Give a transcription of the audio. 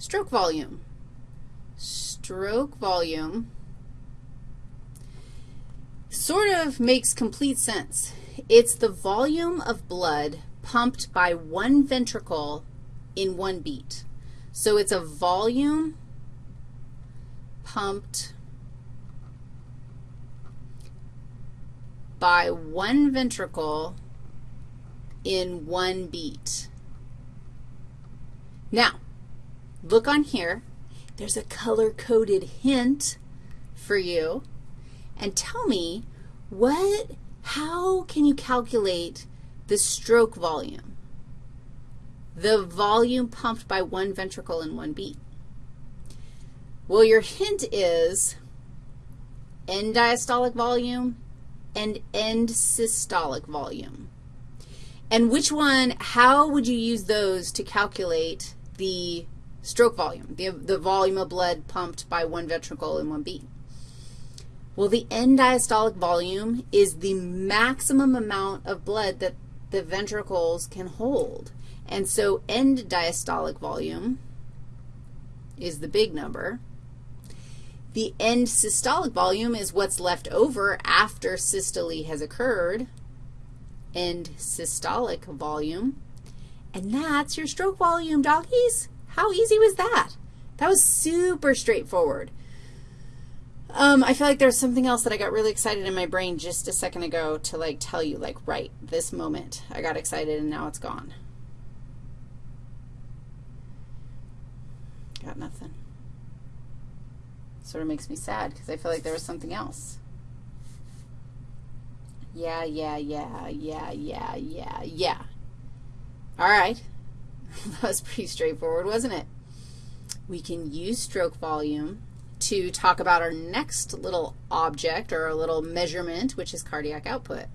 stroke volume. Stroke volume sort of makes complete sense. It's the volume of blood pumped by one ventricle in one beat. So it's a volume pumped by one ventricle in one beat. Now, look on here. There's a color-coded hint for you. And tell me, what, how can you calculate the stroke volume? The volume pumped by one ventricle in one beat. Well, your hint is end diastolic volume and end systolic volume. And which one, how would you use those to calculate the stroke volume, the, the volume of blood pumped by one ventricle in one beat? Well, the end diastolic volume is the maximum amount of blood that the ventricles can hold. And so end diastolic volume is the big number. The end systolic volume is what's left over after systole has occurred, end systolic volume. And that's your stroke volume, doggies. How easy was that? That was super straightforward. Um, I feel like there's something else that I got really excited in my brain just a second ago to, like, tell you, like, right, this moment I got excited and now it's gone. Got nothing. Sort of makes me sad because I feel like there was something else. Yeah, yeah, yeah, yeah, yeah, yeah, yeah. All right. that was pretty straightforward, wasn't it? We can use stroke volume to talk about our next little object or a little measurement, which is cardiac output.